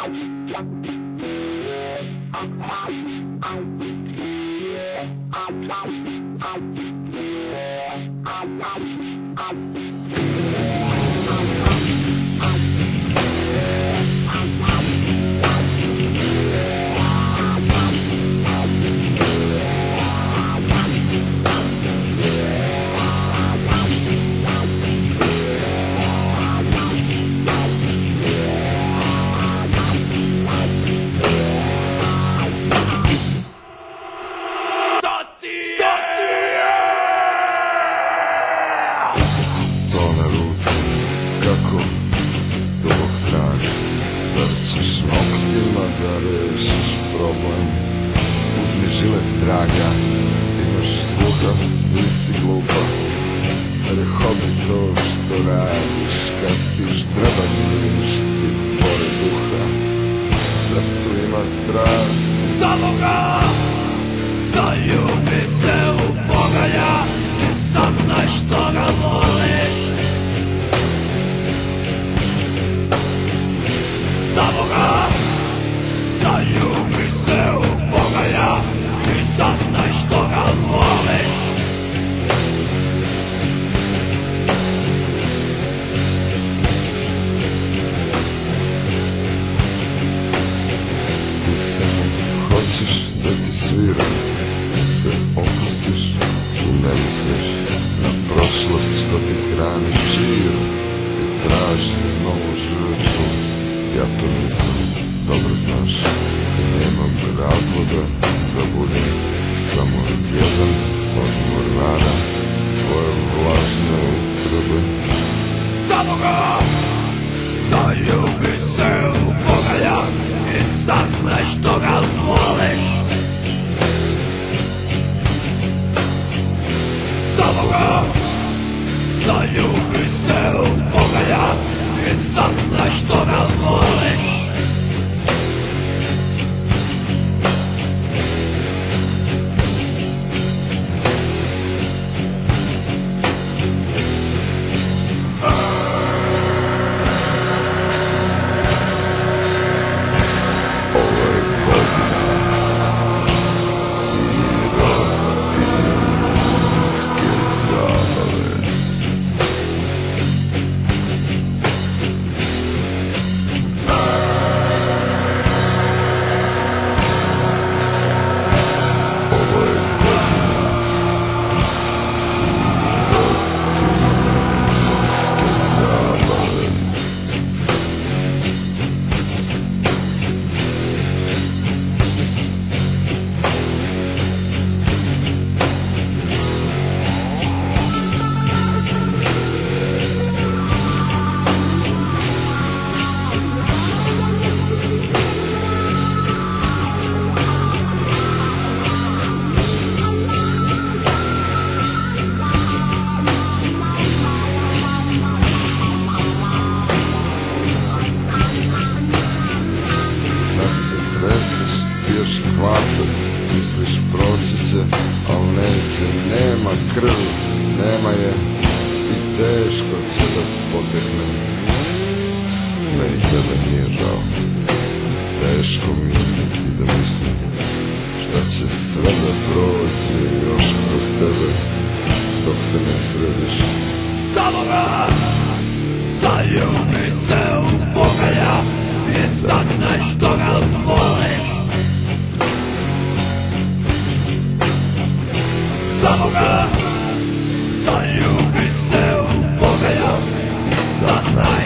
To da problem Uzmi žilet draga, imaš sluha, nisi glupa. Zar je hobi to što radiš? Kad ti ždreba miriš ti bore duha. Zar tu ima strast? Za Boga! Zaljubi se u Boga ja I saznaj što ga voliš. Za Boga свира Се опустиш и не мислиш. На прошлостта ти храни чир И трябваше много жъртво Пятър не съм, добре знаш И не имам да боли I saznaj što ga Nema krvi, nema je. I teško će da potekne. Meni tebe nije žao. Teško mi i da mislim Šta će sve da prođe još kroz tebe Dok se ne središ. Za Boga Zaljubi se u Boga ja I saznaj što ga voliš samoga Zaljubi se u Boga Saznaj.